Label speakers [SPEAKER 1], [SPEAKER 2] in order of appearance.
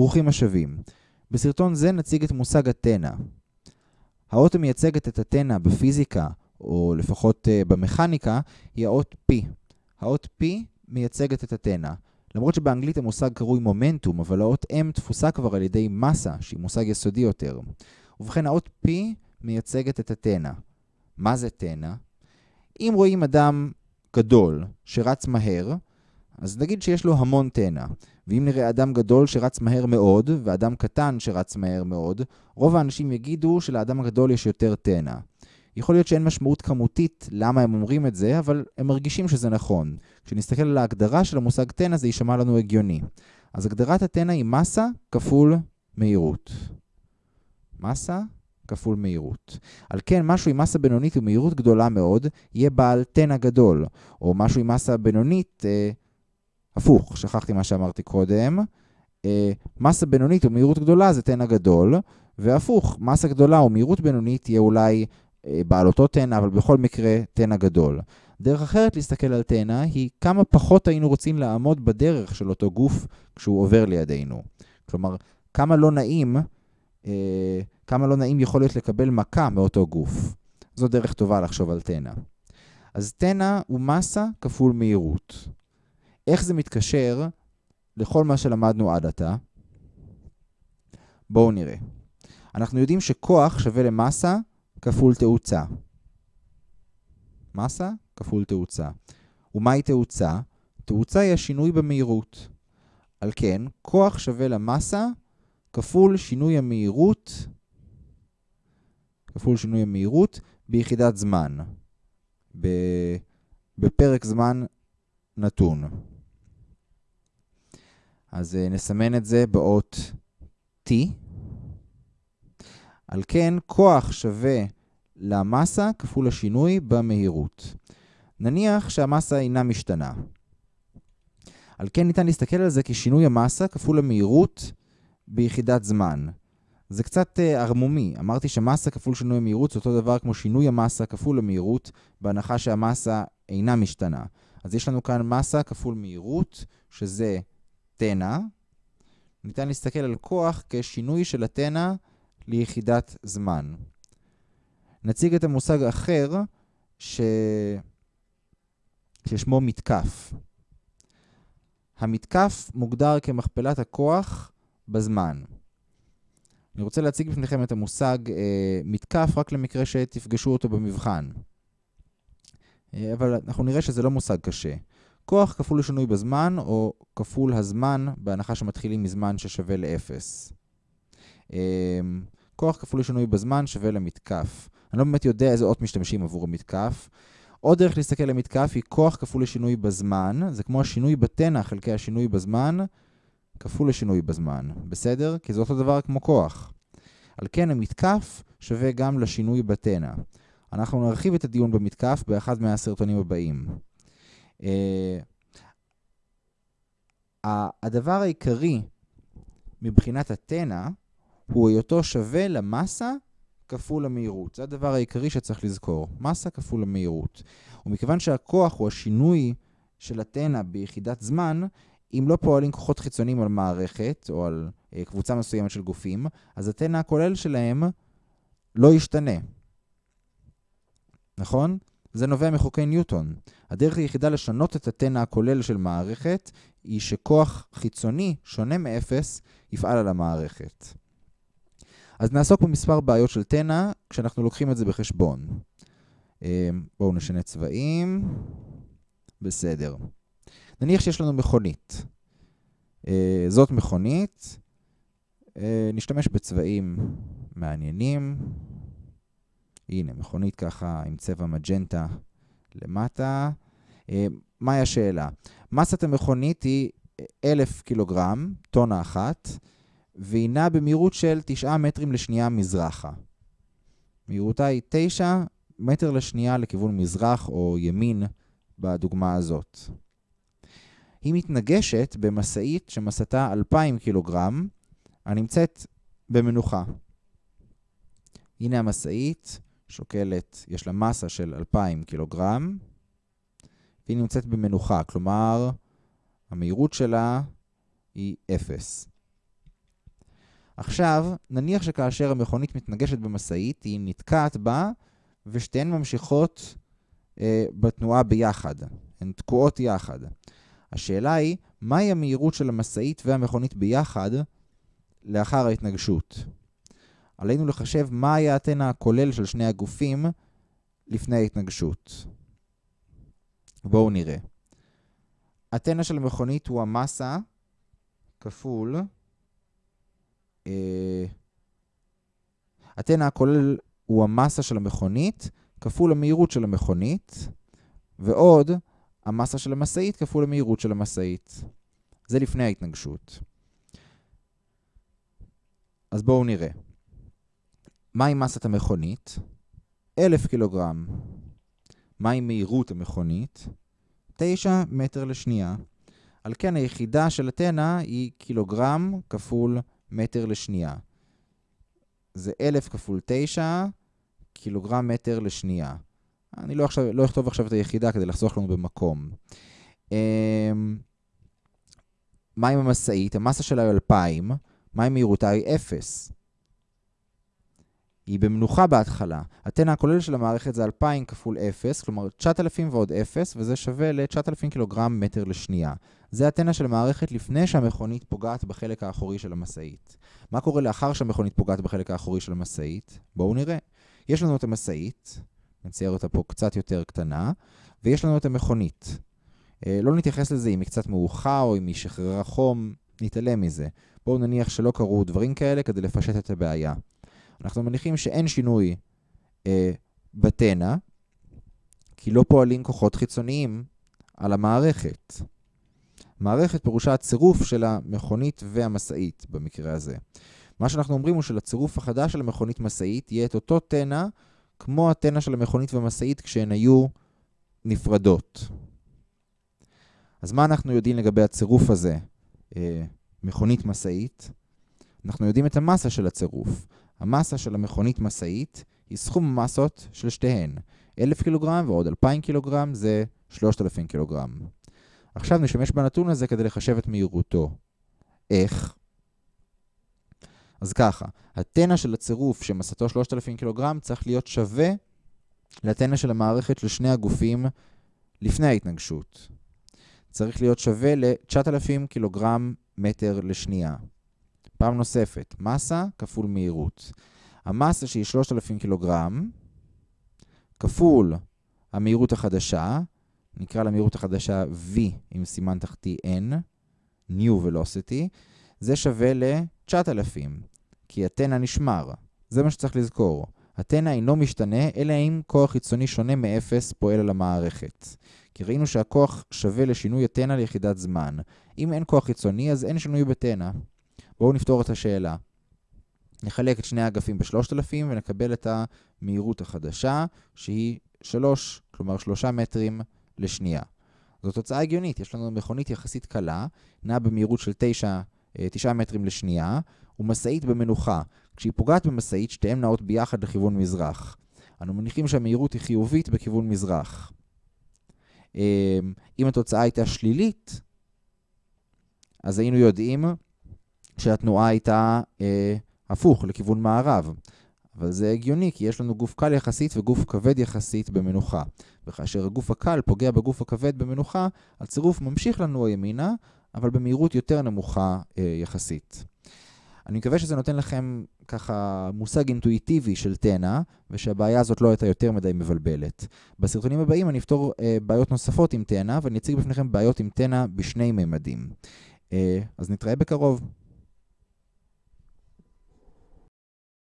[SPEAKER 1] ברוכים השבים. בסרטון זה נציג את מושג התנע. האות המייצגת את התנע בפיזיקה, או לפחות uh, במכניקה, היא האות P. האות P מייצגת את התנע. למרות שבאנגלית המושג קרוי מומנטום, אבל האות M תפוסה כבר על ידי מסה, שהיא מושג יסודי יותר. ובכן, האות P מייצגת את התנע. מה זה תנע? אם רואים אדם גדול שרץ מהר, אז נגיד שיש לו המון תנע. ואם נראה אדם גדול שרץ מהר מאוד, ואדם קטן שרץ מהר מאוד, רוב האנשים יגידו שלאדם הגדול יש יותר תנע. יכול להיות שאין משמעות כמותית למה הם אומרים את זה, אבל הם מרגישים שזה נכון. כשנסתכל על ההגדרה של המושג תנע זה יישמע לנו הגיוני. אז הגדרת התנע היא מסה כפול מהירות. מסה כפול מהירות. על כן, משהו עם מסה בינונית ומהירות גדולה מאוד, יהיה בעל תנע גדול. או משהו עם מסה בינונית, אה, הפוך, שכחתי מה שאמרתי קודם. אה, מסה בינונית ומהירות גדולה זה תנע גדול, והפוך, מסה גדולה ומהירות בינונית תהיה אולי אה, בעל אותו תנע, אבל בכל מקרה תנע גדול. דרך אחרת להסתכל על תנע היא כמה פחות היינו רוצים לעמוד בדרך של אותו גוף כשהוא עובר לידינו. כלומר, כמה לא נעים, אה, כמה לא נעים יכול להיות לקבל מכה מאותו גוף. זו דרך טובה לחשוב על תנע. אז תנע הוא מסה כפול מהירות. איך זה מתקשר לכל מה שלמדנו עד עתה? בואו נראה. אנחנו יודעים שכוח שווה למסה כפול תאוצה. מסה כפול תאוצה. ומהי תאוצה? תאוצה היא השינוי במהירות. על כן, כוח שווה למסה כפול שינוי המהירות, כפול שינוי המהירות ביחידת זמן, בפרק זמן נתון. אז uh, נסמן את זה באות T. על כן, כוח שווה למסה כפול השינוי במהירות. נניח שהמסה אינה משתנה. על כן ניתן להסתכל על זה כשינוי המסה כפול המהירות ביחידת זמן. זה קצת uh, ערמומי. אמרתי שמסה כפול שינוי המהירות זה אותו דבר כמו שינוי המסה כפול המהירות, בהנחה שהמסה אינה משתנה. אז יש לנו כאן מסה כפול מהירות, שזה תנע. ניתן להסתכל על כוח כשינוי של התנע ליחידת זמן. נציג את המושג האחר ש... ששמו מתקף. המתקף מוגדר כמכפלת הכוח בזמן. אני רוצה להציג בפניכם את המושג אה, מתקף רק למקרה שתפגשו אותו במבחן. אה, אבל אנחנו נראה שזה לא מושג קשה. כוח כפול לשינוי בזמן, או כפול הזמן, בהנחה שמתחילים מזמן ששווה ל-0. אמ, כוח כפול לשינוי בזמן שווה למתקף. אני לא באמת יודע איזה אות משתמשים עבור המתקף. עוד דרך להסתכל למתקף היא כוח כפול לשינוי בזמן. זה כמו השינוי בתנע חלקי השינוי בזמן, כפול לשינוי בזמן. בסדר? כי זה אותו דבר כמו כוח. על כן המתקף שווה גם לשינוי בתנע. אנחנו נרחיב את הדיון במתקף באחד מהסרטונים הבאים. Uh, הדבר העיקרי מבחינת התנע הוא היותו שווה למסה כפול המהירות. זה הדבר העיקרי שצריך לזכור, מסה כפול המהירות. ומכיוון שהכוח הוא השינוי של התנע ביחידת זמן, אם לא פועלים כוחות חיצוניים על מערכת או על uh, קבוצה מסוימת של גופים, אז התנע הכולל שלהם לא ישתנה. נכון? זה נובע מחוקי ניוטון. הדרך היחידה לשנות את התנע הכולל של מערכת היא שכוח חיצוני, שונה מאפס, יפעל על המערכת. אז נעסוק במספר בעיות של תנע כשאנחנו לוקחים את זה בחשבון. אמ, בואו נשנה צבעים. בסדר. נניח שיש לנו מכונית. אה, זאת מכונית. אה, נשתמש בצבעים מעניינים. הנה, מכונית ככה עם צבע מג'נטה למטה. אה, מהי השאלה? מסת המכונית היא 1,000 קילוגרם, טונה אחת, והיא נעה במהירות של 9 מטרים לשנייה מזרחה. מהירותה היא 9 מטר לשנייה לכיוון מזרח או ימין בדוגמה הזאת. היא מתנגשת במשאית שמסתה 2,000 קילוגרם, הנמצאת במנוחה. הנה המשאית, שוקלת, יש לה מסה של 2,000 קילוגרם, והיא נמצאת במנוחה, כלומר, המהירות שלה היא 0. עכשיו, נניח שכאשר המכונית מתנגשת במשאית, היא נתקעת בה, ושתיהן ממשיכות אה, בתנועה ביחד. הן תקועות יחד. השאלה היא, מהי המהירות של המשאית והמכונית ביחד לאחר ההתנגשות? עלינו לחשב מה היה הטנא הכולל של שני הגופים לפני ההתנגשות. בואו נראה. הטנא של המכונית הוא המסה כפול... אה, הטנא הכולל הוא המסה של המכונית כפול המהירות של המכונית, ועוד המסה של המשאית כפול המהירות של המשאית. זה לפני ההתנגשות. אז בואו נראה. מהי מסת המכונית? 1,000 קילוגרם. מהי מהירות המכונית? 9 מטר לשנייה. על כן היחידה של התנא היא קילוגרם כפול מטר לשנייה. זה 1,000 כפול 9, קילוגרם מטר לשנייה. אני לא, עכשיו, לא אכתוב עכשיו את היחידה כדי לחסוך לנו במקום. אמ, מה עם המשאית? המסה שלה היא 2,000, מה עם מהירותה היא 0. היא במנוחה בהתחלה. הטנא הכולל של המערכת זה 2,000 כפול 0, כלומר 9,000 ועוד 0, וזה שווה ל-9,000 קילוגרם מטר לשנייה. זה הטנא של המערכת לפני שהמכונית פוגעת בחלק האחורי של המשאית. מה קורה לאחר שהמכונית פוגעת בחלק האחורי של המשאית? בואו נראה. יש לנו את המשאית, נצייר אותה פה קצת יותר קטנה, ויש לנו את המכונית. אה, לא נתייחס לזה אם היא קצת מאוחר או אם היא שחררה חום, נתעלם מזה. בואו נניח שלא קרו דברים כאלה כדי לפשט את הבעיה. אנחנו מניחים שאין שינוי אה, בתנא, כי לא פועלים כוחות חיצוניים על המערכת. מערכת פירושה הצירוף של המכונית והמשאית במקרה הזה. מה שאנחנו אומרים הוא שלצירוף החדש של המכונית משאית יהיה את אותו תנא כמו התנא של המכונית והמשאית כשהן היו נפרדות. אז מה אנחנו יודעים לגבי הצירוף הזה, אה, מכונית משאית? אנחנו יודעים את המסה של הצירוף. המסה של המכונית משאית היא סכום המסות של שתיהן. 1,000 קילוגרם ועוד 2,000 קילוגרם זה 3,000 קילוגרם. עכשיו נשתמש בנתון הזה כדי לחשב את מהירותו. איך? אז ככה, הטנא של הצירוף שמסתו 3,000 קילוגרם צריך להיות שווה לטנא של המערכת של שני הגופים לפני ההתנגשות. צריך להיות שווה ל-9,000 קילוגרם מטר לשנייה. פעם נוספת, מסה כפול מהירות. המסה שהיא 3,000 קילוגרם כפול המהירות החדשה, נקרא למהירות החדשה V עם סימן תחתי N, New Velocity, זה שווה ל-9,000, כי התנא נשמר. זה מה שצריך לזכור. התנא אינו משתנה, אלא אם כוח חיצוני שונה מ-0 פועל על המערכת. כי ראינו שהכוח שווה לשינוי התנא ליחידת זמן. אם אין כוח חיצוני, אז אין שינוי בתנא. בואו נפתור את השאלה. נחלק את שני האגפים ב-3,000 ונקבל את המהירות החדשה, שהיא 3, כלומר 3 מטרים לשנייה. זו תוצאה הגיונית, יש לנו מכונית יחסית קלה, נעה במהירות של 9, 9 אה, מטרים לשנייה, ומשאית במנוחה. כשהיא פוגעת במשאית, שתיהן נעות ביחד לכיוון מזרח. אנו מניחים שהמהירות היא חיובית בכיוון מזרח. אה, אם התוצאה הייתה שלילית, אז היינו יודעים שהתנועה הייתה אה, הפוך, לכיוון מערב. אבל זה הגיוני, כי יש לנו גוף קל יחסית וגוף כבד יחסית במנוחה. וכאשר הגוף הקל פוגע בגוף הכבד במנוחה, הצירוף ממשיך לנוע ימינה, אבל במהירות יותר נמוכה אה, יחסית. אני מקווה שזה נותן לכם ככה מושג אינטואיטיבי של תנא, ושהבעיה הזאת לא הייתה יותר מדי מבלבלת. בסרטונים הבאים אני אפתור אה, בעיות נוספות עם תנא, ואני אציג בפניכם בעיות עם תנא בשני ממדים. אה, אז נתראה בקרוב.